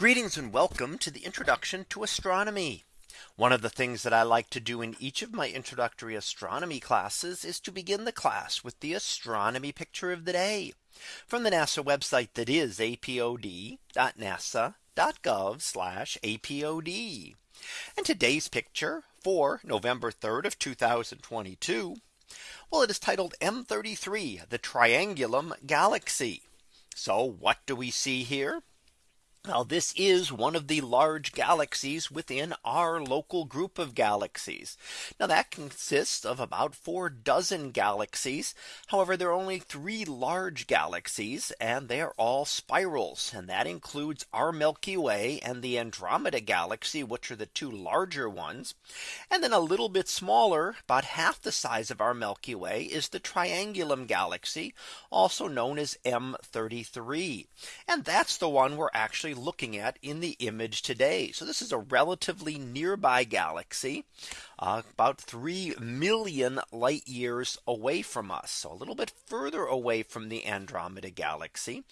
Greetings and welcome to the introduction to astronomy. One of the things that I like to do in each of my introductory astronomy classes is to begin the class with the astronomy picture of the day from the NASA website that is apod.nasa.gov apod. And today's picture for November 3rd of 2022. Well, it is titled M33 the Triangulum Galaxy. So what do we see here? Now this is one of the large galaxies within our local group of galaxies. Now that consists of about four dozen galaxies. However, there are only three large galaxies and they are all spirals. And that includes our Milky Way and the Andromeda galaxy, which are the two larger ones. And then a little bit smaller, about half the size of our Milky Way is the Triangulum galaxy, also known as M33. And that's the one we're actually actually looking at in the image today. So this is a relatively nearby galaxy uh, about 3 million light years away from us. So a little bit further away from the Andromeda galaxy,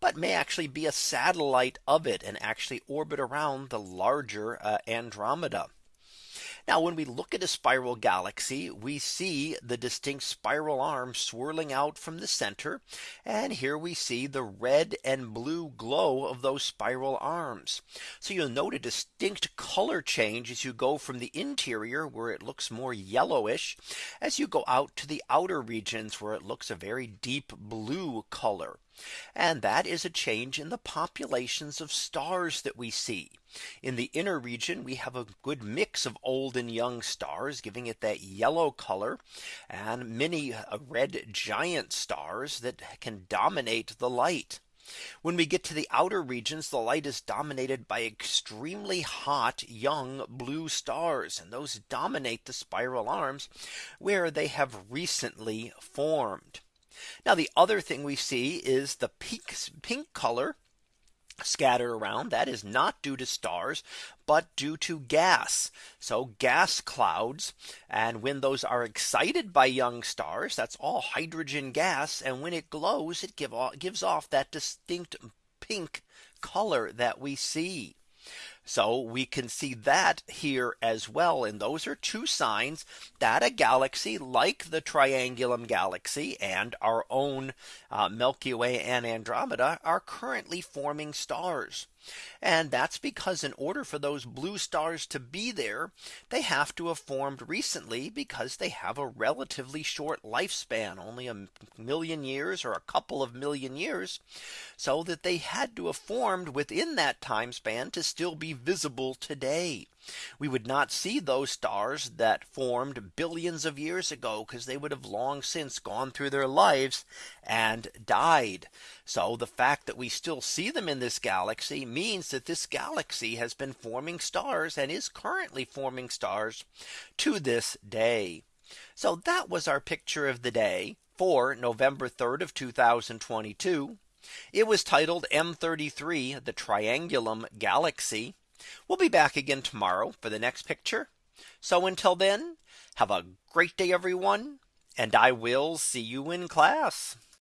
but may actually be a satellite of it and actually orbit around the larger uh, Andromeda. Now when we look at a spiral galaxy, we see the distinct spiral arms swirling out from the center. And here we see the red and blue glow of those spiral arms. So you'll note a distinct color change as you go from the interior where it looks more yellowish as you go out to the outer regions where it looks a very deep blue color. And that is a change in the populations of stars that we see. In the inner region, we have a good mix of old and young stars, giving it that yellow color and many uh, red giant stars that can dominate the light. When we get to the outer regions, the light is dominated by extremely hot young blue stars. And those dominate the spiral arms where they have recently formed. Now the other thing we see is the pink pink color scattered around. That is not due to stars but due to gas. So gas clouds and when those are excited by young stars that's all hydrogen gas and when it glows it give off, gives off that distinct pink color that we see so we can see that here as well. And those are two signs that a galaxy like the Triangulum galaxy and our own uh, Milky Way and Andromeda are currently forming stars. And that's because in order for those blue stars to be there, they have to have formed recently because they have a relatively short lifespan, only a million years or a couple of million years. So that they had to have formed within that time span to still be visible today. We would not see those stars that formed billions of years ago because they would have long since gone through their lives and died. So the fact that we still see them in this galaxy means that this galaxy has been forming stars and is currently forming stars to this day. So that was our picture of the day for November 3rd of 2022. It was titled M33 the Triangulum Galaxy. We'll be back again tomorrow for the next picture. So until then, have a great day, everyone. And I will see you in class.